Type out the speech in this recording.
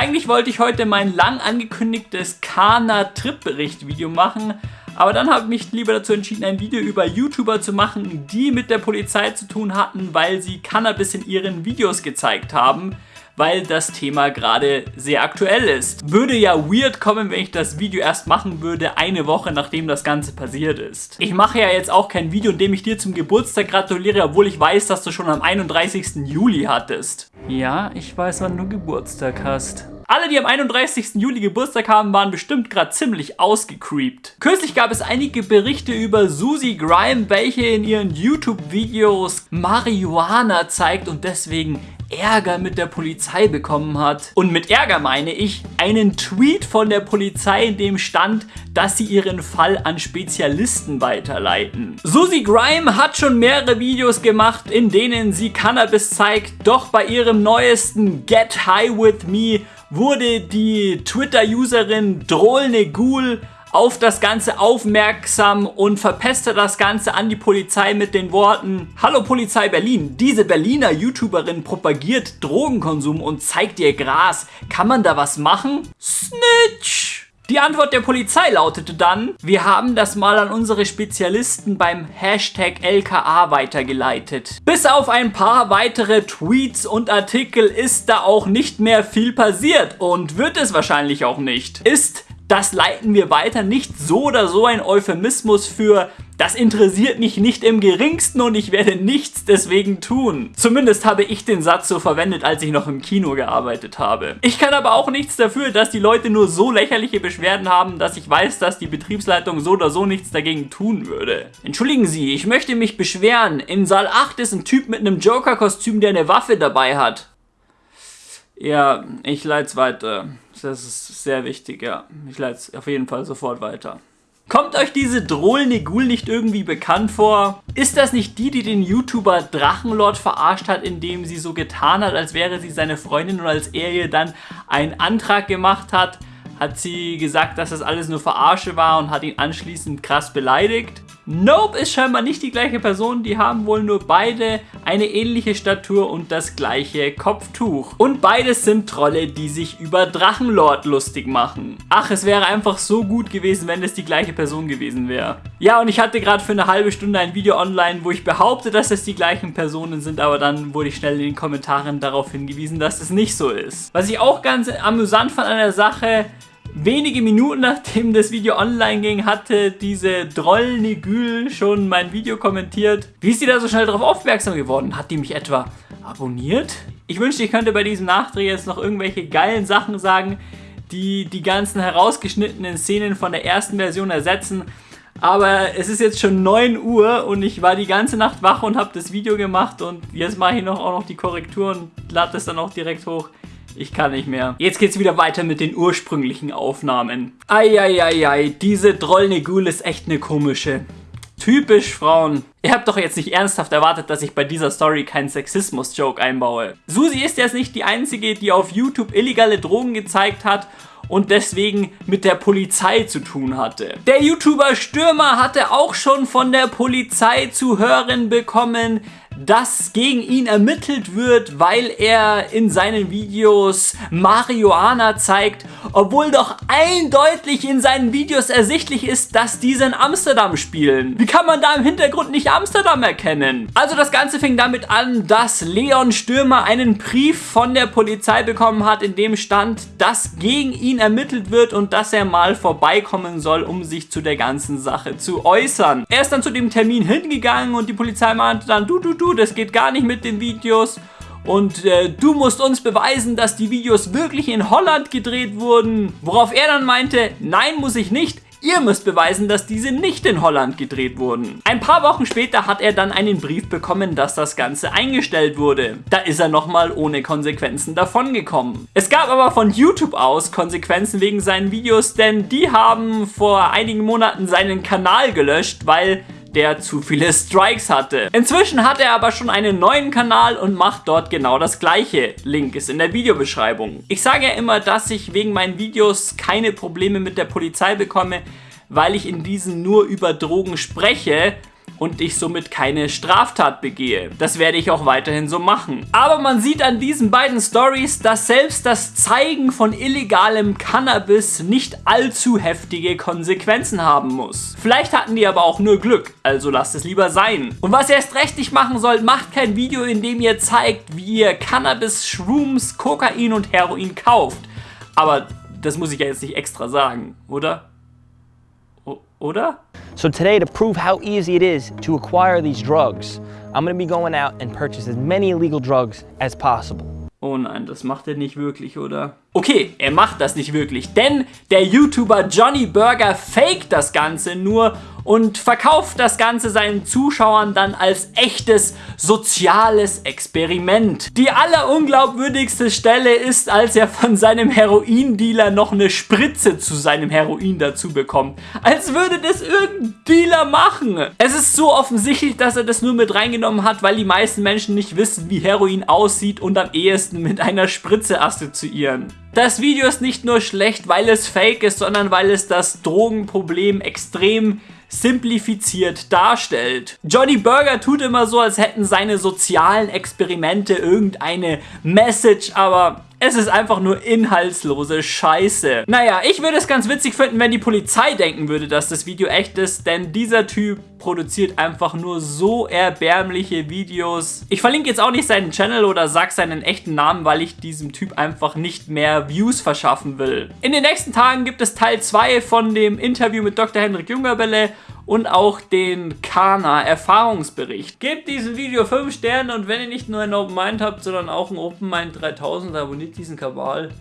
Eigentlich wollte ich heute mein lang angekündigtes Kana-Trip-Bericht-Video machen, aber dann habe ich mich lieber dazu entschieden, ein Video über YouTuber zu machen, die mit der Polizei zu tun hatten, weil sie Cannabis in ihren Videos gezeigt haben weil das Thema gerade sehr aktuell ist. Würde ja weird kommen, wenn ich das Video erst machen würde, eine Woche nachdem das Ganze passiert ist. Ich mache ja jetzt auch kein Video, in dem ich dir zum Geburtstag gratuliere, obwohl ich weiß, dass du schon am 31. Juli hattest. Ja, ich weiß, wann du Geburtstag hast. Alle, die am 31. Juli Geburtstag haben, waren bestimmt gerade ziemlich ausgecreept. Kürzlich gab es einige Berichte über Susie Grime, welche in ihren YouTube-Videos Marihuana zeigt und deswegen Ärger mit der Polizei bekommen hat. Und mit Ärger meine ich einen Tweet von der Polizei, in dem stand, dass sie ihren Fall an Spezialisten weiterleiten. Susie Grime hat schon mehrere Videos gemacht, in denen sie Cannabis zeigt, doch bei ihrem neuesten Get High With Me wurde die Twitter-Userin Drohlne Ghoul auf das Ganze aufmerksam und verpestet das Ganze an die Polizei mit den Worten Hallo Polizei Berlin, diese Berliner YouTuberin propagiert Drogenkonsum und zeigt ihr Gras. Kann man da was machen? Snitch! Die Antwort der Polizei lautete dann, wir haben das mal an unsere Spezialisten beim Hashtag LKA weitergeleitet. Bis auf ein paar weitere Tweets und Artikel ist da auch nicht mehr viel passiert und wird es wahrscheinlich auch nicht. Ist das leiten wir weiter. Nicht so oder so ein Euphemismus für das interessiert mich nicht im geringsten und ich werde nichts deswegen tun. Zumindest habe ich den Satz so verwendet, als ich noch im Kino gearbeitet habe. Ich kann aber auch nichts dafür, dass die Leute nur so lächerliche Beschwerden haben, dass ich weiß, dass die Betriebsleitung so oder so nichts dagegen tun würde. Entschuldigen Sie, ich möchte mich beschweren. In Saal 8 ist ein Typ mit einem Joker-Kostüm, der eine Waffe dabei hat. Ja, ich leite es weiter. Das ist sehr wichtig, ja. Ich leite es auf jeden Fall sofort weiter. Kommt euch diese Drohl-Negul nicht irgendwie bekannt vor? Ist das nicht die, die den YouTuber Drachenlord verarscht hat, indem sie so getan hat, als wäre sie seine Freundin und als er ihr dann einen Antrag gemacht hat, hat sie gesagt, dass das alles nur Verarsche war und hat ihn anschließend krass beleidigt? Nope ist scheinbar nicht die gleiche Person, die haben wohl nur beide eine ähnliche Statur und das gleiche Kopftuch. Und beides sind Trolle, die sich über Drachenlord lustig machen. Ach, es wäre einfach so gut gewesen, wenn es die gleiche Person gewesen wäre. Ja, und ich hatte gerade für eine halbe Stunde ein Video online, wo ich behaupte, dass es die gleichen Personen sind, aber dann wurde ich schnell in den Kommentaren darauf hingewiesen, dass es nicht so ist. Was ich auch ganz amüsant fand an der Sache, Wenige Minuten nachdem das Video online ging, hatte diese Droll-Nigül schon mein Video kommentiert. Wie ist die da so schnell darauf aufmerksam geworden? Hat die mich etwa abonniert? Ich wünschte, ich könnte bei diesem Nachdreh jetzt noch irgendwelche geilen Sachen sagen, die die ganzen herausgeschnittenen Szenen von der ersten Version ersetzen. Aber es ist jetzt schon 9 Uhr und ich war die ganze Nacht wach und habe das Video gemacht und jetzt mache ich noch auch noch die Korrektur und lade das dann auch direkt hoch. Ich kann nicht mehr. Jetzt geht's wieder weiter mit den ursprünglichen Aufnahmen. Eieiei, diese Drollnegul ist echt eine komische. Typisch Frauen. Ihr habt doch jetzt nicht ernsthaft erwartet, dass ich bei dieser Story keinen Sexismus-Joke einbaue. Susi ist jetzt nicht die einzige, die auf YouTube illegale Drogen gezeigt hat und deswegen mit der Polizei zu tun hatte. Der YouTuber Stürmer hatte auch schon von der Polizei zu hören bekommen, dass gegen ihn ermittelt wird, weil er in seinen Videos Marihuana zeigt, obwohl doch eindeutig in seinen Videos ersichtlich ist, dass diese in Amsterdam spielen. Wie kann man da im Hintergrund nicht Amsterdam erkennen? Also das Ganze fing damit an, dass Leon Stürmer einen Brief von der Polizei bekommen hat, in dem stand, dass gegen ihn ermittelt wird und dass er mal vorbeikommen soll, um sich zu der ganzen Sache zu äußern. Er ist dann zu dem Termin hingegangen und die Polizei meinte dann, du, du, du, das geht gar nicht mit den Videos. Und äh, du musst uns beweisen, dass die Videos wirklich in Holland gedreht wurden. Worauf er dann meinte, nein, muss ich nicht. Ihr müsst beweisen, dass diese nicht in Holland gedreht wurden. Ein paar Wochen später hat er dann einen Brief bekommen, dass das Ganze eingestellt wurde. Da ist er nochmal ohne Konsequenzen davongekommen. Es gab aber von YouTube aus Konsequenzen wegen seinen Videos, denn die haben vor einigen Monaten seinen Kanal gelöscht, weil der zu viele Strikes hatte. Inzwischen hat er aber schon einen neuen Kanal und macht dort genau das gleiche. Link ist in der Videobeschreibung. Ich sage ja immer, dass ich wegen meinen Videos keine Probleme mit der Polizei bekomme, weil ich in diesen nur über Drogen spreche und ich somit keine Straftat begehe. Das werde ich auch weiterhin so machen. Aber man sieht an diesen beiden Stories, dass selbst das Zeigen von illegalem Cannabis nicht allzu heftige Konsequenzen haben muss. Vielleicht hatten die aber auch nur Glück, also lasst es lieber sein. Und was ihr erst recht nicht machen sollt, macht kein Video, in dem ihr zeigt, wie ihr Cannabis, Shrooms, Kokain und Heroin kauft. Aber das muss ich ja jetzt nicht extra sagen, oder? O oder? So today, to prove how easy it is to acquire these drugs, I'm gonna be going out and purchase as many illegal drugs as possible. Oh nein, das macht er nicht wirklich, oder? Okay, er macht das nicht wirklich, denn der YouTuber Johnny Burger faked das Ganze nur und verkauft das Ganze seinen Zuschauern dann als echtes soziales Experiment. Die allerunglaubwürdigste Stelle ist, als er von seinem Heroindealer noch eine Spritze zu seinem Heroin dazu bekommt. Als würde das irgendein Dealer machen. Es ist so offensichtlich, dass er das nur mit reingenommen hat, weil die meisten Menschen nicht wissen, wie Heroin aussieht und am ehesten mit einer Spritze assoziieren. Das Video ist nicht nur schlecht, weil es fake ist, sondern weil es das Drogenproblem extrem simplifiziert darstellt. Johnny Burger tut immer so, als hätten seine sozialen Experimente irgendeine Message, aber es ist einfach nur inhaltslose Scheiße. Naja, ich würde es ganz witzig finden, wenn die Polizei denken würde, dass das Video echt ist, denn dieser Typ produziert einfach nur so erbärmliche Videos. Ich verlinke jetzt auch nicht seinen Channel oder sag seinen echten Namen, weil ich diesem Typ einfach nicht mehr Views verschaffen will. In den nächsten Tagen gibt es Teil 2 von dem Interview mit Dr. Hendrik Jungerbelle und auch den Kana Erfahrungsbericht. Gebt diesem Video 5 Sterne und wenn ihr nicht nur ein Open Mind habt, sondern auch ein Open Mind 3000, abonniert diesen Kabal.